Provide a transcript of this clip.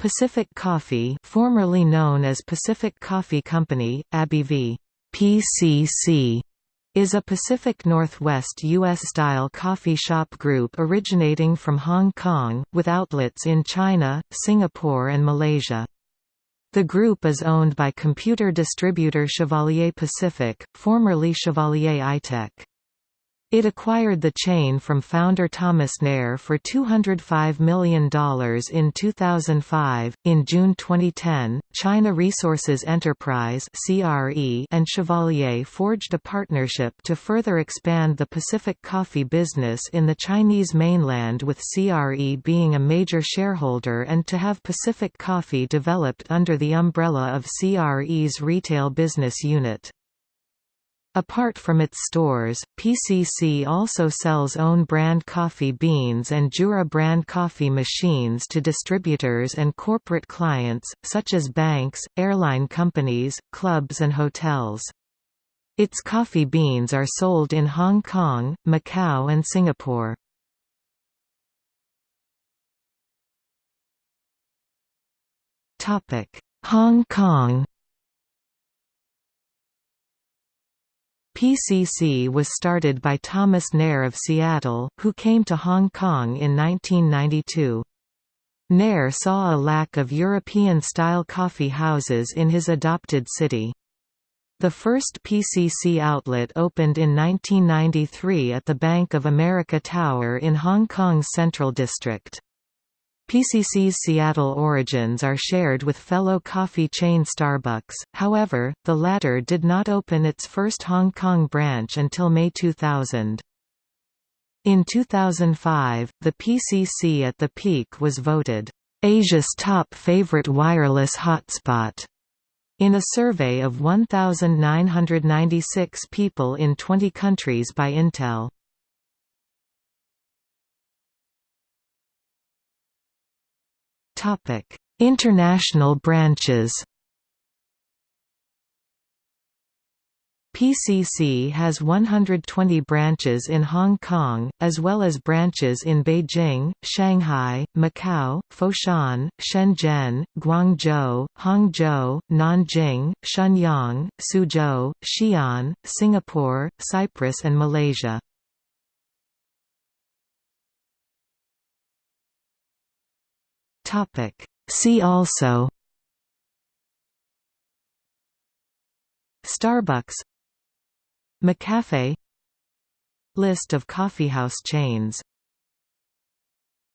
Pacific Coffee formerly known as Pacific Coffee Company, ABV PCC, is a Pacific Northwest U.S.-style coffee shop group originating from Hong Kong, with outlets in China, Singapore and Malaysia. The group is owned by computer distributor Chevalier Pacific, formerly Chevalier iTech. It acquired the chain from founder Thomas Neir for $205 million in 2005. In June 2010, China Resources Enterprise (CRE) and Chevalier forged a partnership to further expand the Pacific coffee business in the Chinese mainland with CRE being a major shareholder and to have Pacific Coffee developed under the umbrella of CRE's retail business unit. Apart from its stores, PCC also sells own brand coffee beans and Jura brand coffee machines to distributors and corporate clients, such as banks, airline companies, clubs and hotels. Its coffee beans are sold in Hong Kong, Macau and Singapore. Hong Kong PCC was started by Thomas Neir of Seattle, who came to Hong Kong in 1992. Neir saw a lack of European-style coffee houses in his adopted city. The first PCC outlet opened in 1993 at the Bank of America Tower in Hong Kong's Central District. PCC's Seattle origins are shared with fellow coffee chain Starbucks, however, the latter did not open its first Hong Kong branch until May 2000. In 2005, the PCC at the peak was voted, "...Asia's top favorite wireless hotspot." In a survey of 1,996 people in 20 countries by Intel. International branches. PCC has 120 branches in Hong Kong, as well as branches in Beijing, Shanghai, Macau, Foshan, Shenzhen, Guangzhou, Hangzhou, Nanjing, Shenyang, Suzhou, Xi'an, Singapore, Cyprus and Malaysia. Topic. See also Starbucks McCafe List of coffeehouse chains